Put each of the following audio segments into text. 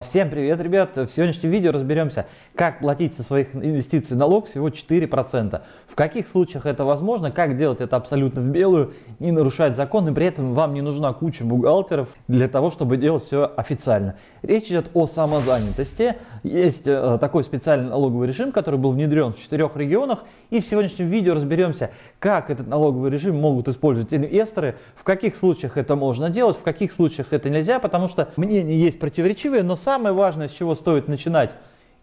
Всем привет, ребят! В сегодняшнем видео разберемся, как платить со своих инвестиций налог всего 4%. В каких случаях это возможно, как делать это абсолютно в белую, не нарушать закон, и при этом вам не нужна куча бухгалтеров для того, чтобы делать все официально. Речь идет о самозанятости. Есть э, такой специальный налоговый режим, который был внедрен в четырех регионах. И в сегодняшнем видео разберемся, как этот налоговый режим могут использовать инвесторы, в каких случаях это можно делать, в каких случаях это нельзя, потому что мнения есть противоречивые, но самое важное, с чего стоит начинать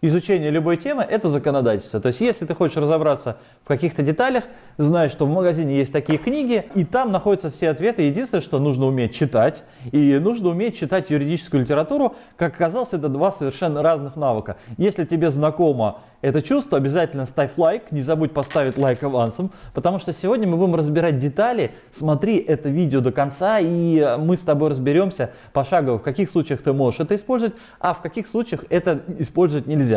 изучение любой темы, это законодательство. То есть, если ты хочешь разобраться в каких-то деталях, знай, что в магазине есть такие книги, и там находятся все ответы. Единственное, что нужно уметь читать, и нужно уметь читать юридическую литературу. Как оказалось, это два совершенно разных навыка. Если тебе знакомо это чувство, обязательно ставь лайк, не забудь поставить лайк авансом, потому что сегодня мы будем разбирать детали. Смотри это видео до конца, и мы с тобой разберемся пошагово, в каких случаях ты можешь это использовать, а в каких случаях это использовать нельзя.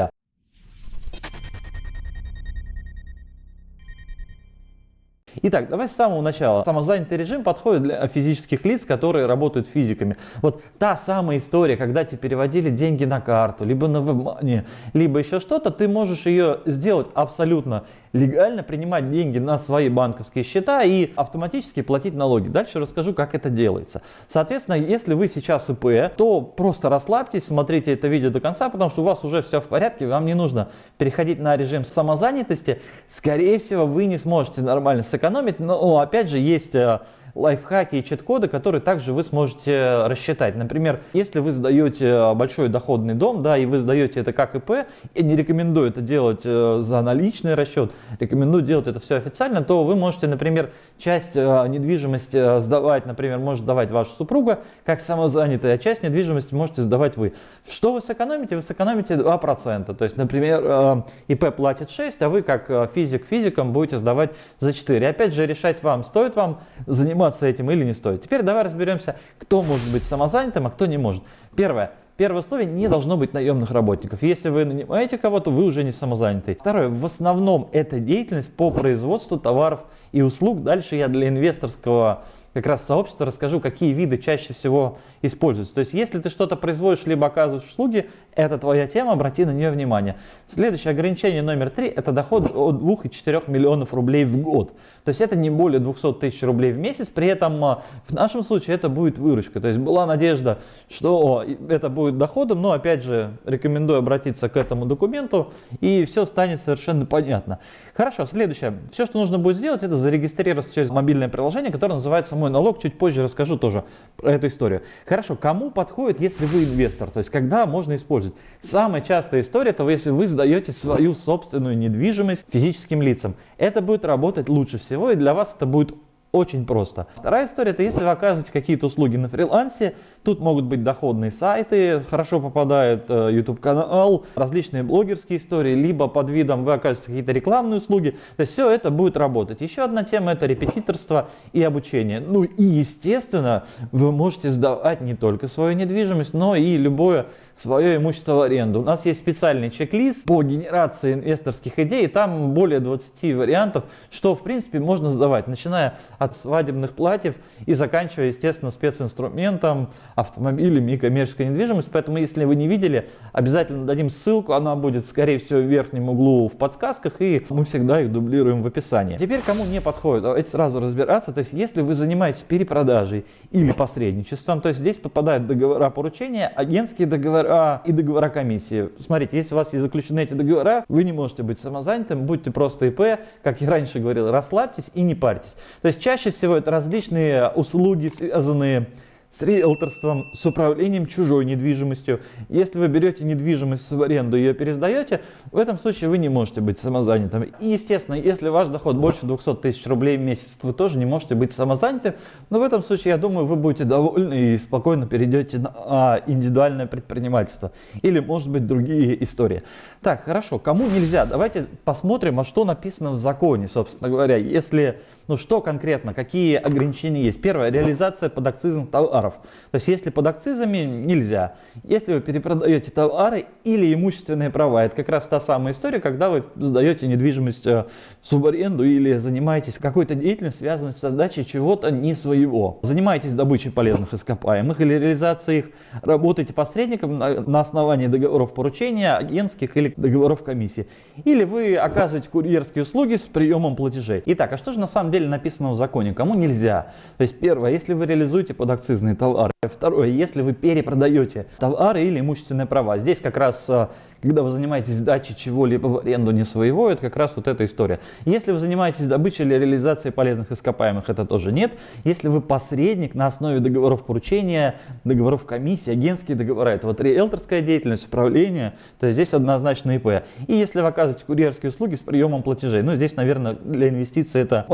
Итак, давай с самого начала. Самозанятый режим подходит для физических лиц, которые работают физиками. Вот та самая история, когда тебе переводили деньги на карту, либо на WebMoney, либо еще что-то, ты можешь ее сделать абсолютно легально, принимать деньги на свои банковские счета и автоматически платить налоги. Дальше расскажу, как это делается. Соответственно, если вы сейчас ИП, то просто расслабьтесь, смотрите это видео до конца, потому что у вас уже все в порядке, вам не нужно переходить на режим самозанятости. Скорее всего, вы не сможете нормально сэкономить но опять же есть э, лайфхаки и чит-коды, которые также вы сможете рассчитать. Например, если вы сдаете большой доходный дом, да, и вы сдаете это как ИП, я не рекомендую это делать э, за наличный расчет, рекомендую делать это все официально, то вы можете, например, часть э, недвижимости сдавать, например, может сдавать ваша супруга как самозанятая, а часть недвижимости можете сдавать вы. Что вы сэкономите? Вы сэкономите 2%. То есть, например, ИП платит 6, а вы как физик физикам будете сдавать за 4. Опять же, решать вам, стоит вам заниматься заниматься этим или не стоит. Теперь давай разберемся, кто может быть самозанятым, а кто не может. Первое. Первое условие, не должно быть наемных работников. Если вы нанимаете кого-то, вы уже не самозанятый. Второе, в основном это деятельность по производству товаров и услуг. Дальше я для инвесторского как раз сообщества расскажу, какие виды чаще всего используются. То есть, если ты что-то производишь, либо оказываешь услуги, это твоя тема, обрати на нее внимание. Следующее ограничение номер три – это доход от 2 и 4 миллионов рублей в год. То есть, это не более 200 тысяч рублей в месяц, при этом а, в нашем случае это будет выручка. То есть, была надежда, что это будет доходом, но опять же, рекомендую обратиться к этому документу, и все станет совершенно понятно. Хорошо, следующее. Все, что нужно будет сделать, это зарегистрироваться через мобильное приложение, которое называется «Мой налог». Чуть позже расскажу тоже про эту историю. Хорошо, кому подходит, если вы инвестор? То есть, когда можно использовать? Самая частая история, это если вы сдаете свою собственную недвижимость физическим лицам. Это будет работать лучше всего, и для вас это будет очень просто. Вторая история, это если вы оказываете какие-то услуги на фрилансе, тут могут быть доходные сайты, хорошо попадает э, YouTube канал, различные блогерские истории, либо под видом вы оказываете какие-то рекламные услуги, то есть все это будет работать. Еще одна тема это репетиторство и обучение. Ну и естественно, вы можете сдавать не только свою недвижимость, но и любое свое имущество в аренду. У нас есть специальный чек-лист по генерации инвесторских идей, там более 20 вариантов, что в принципе можно сдавать, начиная от свадебных платьев и заканчивая, естественно, специнструментом, автомобилями и коммерческой недвижимостью. Поэтому, если вы не видели, обязательно дадим ссылку, она будет, скорее всего, в верхнем углу в подсказках, и мы всегда их дублируем в описании. Теперь, кому не подходит, давайте сразу разбираться. То есть, если вы занимаетесь перепродажей или посредничеством, то есть здесь попадают договора поручения, агентские договора и договора комиссии. Смотрите, если у вас есть заключены эти договора, вы не можете быть самозанятым, будьте просто ИП, как я раньше говорил, расслабьтесь и не парьтесь. То есть чаще всего это различные услуги, связанные с риэлторством, с управлением чужой недвижимостью. Если вы берете недвижимость в аренду и ее пересдаете, в этом случае вы не можете быть самозанятым. И, естественно, если ваш доход больше 200 тысяч рублей в месяц, вы тоже не можете быть самозанятым. Но в этом случае, я думаю, вы будете довольны и спокойно перейдете на индивидуальное предпринимательство. Или, может быть, другие истории. Так, хорошо, кому нельзя? Давайте посмотрим, а что написано в законе, собственно говоря. Если, ну что конкретно, какие ограничения есть. Первое, реализация под акцизом товара товаров. То есть если под акцизами нельзя. Если вы перепродаете товары или имущественные права, это как раз та самая история, когда вы сдаете недвижимость э, в субаренду или занимаетесь какой-то деятельностью, связанной с создачей чего-то не своего. Занимаетесь добычей полезных ископаемых или реализацией их, работаете посредником на основании договоров поручения, агентских или договоров комиссии. Или вы оказываете курьерские услуги с приемом платежей. Итак, а что же на самом деле написано в законе? Кому нельзя? То есть первое, если вы реализуете подакцизные товары. Второе, если вы перепродаете товары или имущественные права. Здесь как раз э, когда вы занимаетесь сдачей чего-либо в аренду не своего, это как раз вот эта история. Если вы занимаетесь добычей или реализацией полезных ископаемых, это тоже нет. Если вы посредник на основе договоров поручения, договоров комиссии, агентские договора, это вот риэлторская деятельность, управление, то здесь однозначно ИП. И если вы оказываете курьерские услуги с приемом платежей, ну здесь, наверное, для инвестиций это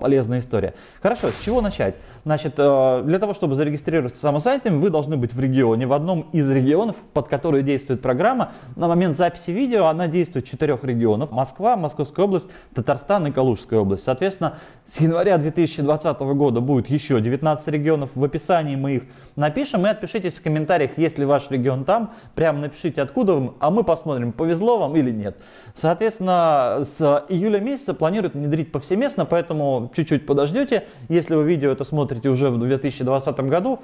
полезная история. Хорошо, с чего начать? Значит, э, для того, чтобы зарегистрироваться самозанятым, вы должны быть в регионе, в одном из регионов, под который действует программа. На момент записи видео она действует в четырех регионах. Москва, Московская область, Татарстан и Калужская область. Соответственно, с января 2020 года будет еще 19 регионов. В описании мы их напишем. И отпишитесь в комментариях, если ваш регион там. Прямо напишите, откуда вы, а мы посмотрим, повезло вам или нет. Соответственно, с июля месяца планируют внедрить повсеместно, поэтому чуть-чуть подождете. Если вы видео это смотрите уже в 2020 году,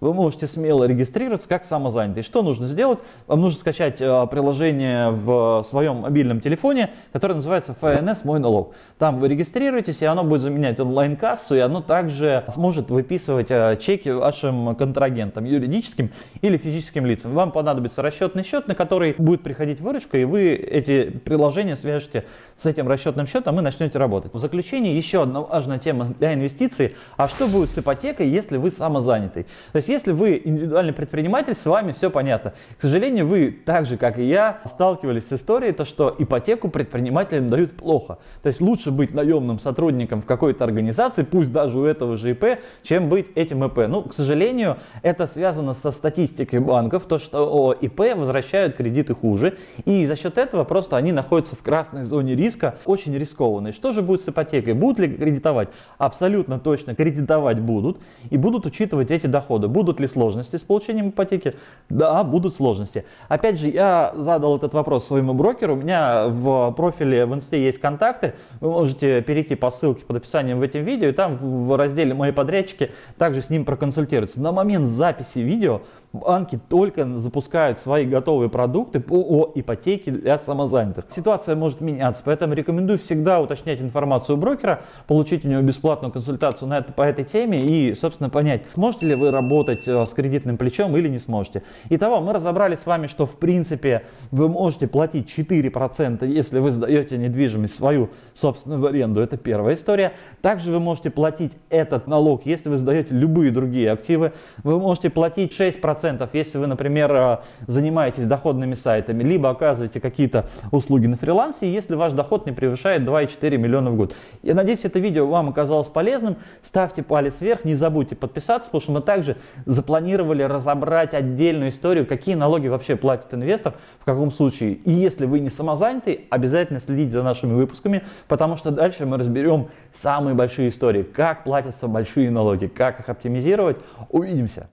вы можете смело регистрироваться как самозанятый. Что нужно сделать? Вам нужно скачать э, приложение в своем мобильном телефоне, которое называется FNS «Мой налог». Там вы регистрируетесь, и оно будет заменять онлайн-кассу, и оно также сможет выписывать э, чеки вашим контрагентам, юридическим или физическим лицам. Вам понадобится расчетный счет, на который будет приходить выручка, и вы эти приложения свяжете с этим расчетным счетом и начнете работать. В заключение еще одна важная тема для инвестиций. А что будет с ипотекой, если вы самозанятый? То есть есть, если вы индивидуальный предприниматель, с вами все понятно. К сожалению, вы, так же как и я, сталкивались с историей, то что ипотеку предпринимателям дают плохо. То есть лучше быть наемным сотрудником в какой-то организации, пусть даже у этого же ИП, чем быть этим ИП. Ну, к сожалению, это связано со статистикой банков, то что ИП возвращают кредиты хуже, и за счет этого просто они находятся в красной зоне риска, очень рискованной. Что же будет с ипотекой? Будут ли кредитовать? Абсолютно точно кредитовать будут, и будут учитывать эти доходы. Будут ли сложности с получением ипотеки? Да, будут сложности. Опять же, я задал этот вопрос своему брокеру. У меня в профиле в инсте есть контакты. Вы можете перейти по ссылке под описанием в этом видео. И там в разделе «Мои подрядчики» также с ним проконсультироваться. На момент записи видео банки только запускают свои готовые продукты по ипотеке для самозанятых. Ситуация может меняться, поэтому рекомендую всегда уточнять информацию у брокера, получить у него бесплатную консультацию на это, по этой теме и, собственно, понять, сможете ли вы работать э, с кредитным плечом или не сможете. Итого, мы разобрали с вами, что в принципе вы можете платить 4%, если вы сдаете недвижимость свою собственную в аренду, это первая история. Также вы можете платить этот налог, если вы сдаете любые другие активы. Вы можете платить 6% 10%, если вы, например, э, занимаетесь доходными сайтами, либо оказываете какие-то услуги на фрилансе, если ваш доход не превышает 2,4 миллиона в год. Я надеюсь, это видео вам оказалось полезным. Ставьте палец вверх, не забудьте подписаться, потому что мы также запланировали разобрать отдельную историю, какие налоги вообще платит инвестор, в каком случае. И если вы не самозанятый, обязательно следите за нашими выпусками, потому что дальше мы разберем самые большие истории, как платятся большие налоги, как их оптимизировать. Увидимся!